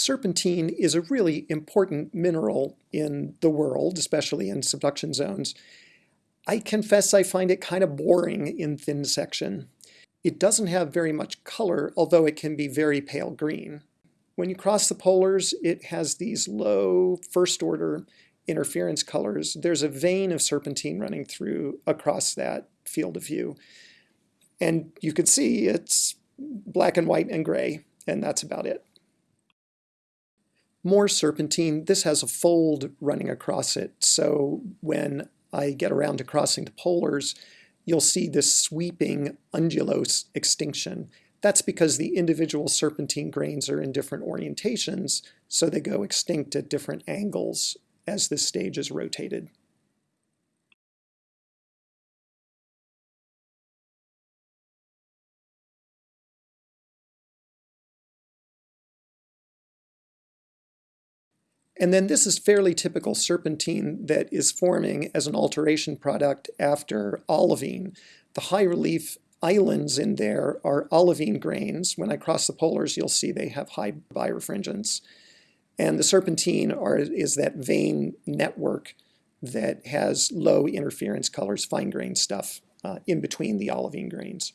serpentine is a really important mineral in the world, especially in subduction zones. I confess I find it kind of boring in thin section. It doesn't have very much color, although it can be very pale green. When you cross the polars, it has these low first order interference colors. There's a vein of serpentine running through across that field of view. And you can see it's black and white and gray, and that's about it. More serpentine, this has a fold running across it, so when I get around to crossing the polars, you'll see this sweeping undulose extinction. That's because the individual serpentine grains are in different orientations, so they go extinct at different angles as this stage is rotated. And then this is fairly typical serpentine that is forming as an alteration product after olivine. The high relief islands in there are olivine grains. When I cross the polars, you'll see they have high birefringence. And the serpentine are, is that vein network that has low interference colors, fine grained stuff uh, in between the olivine grains.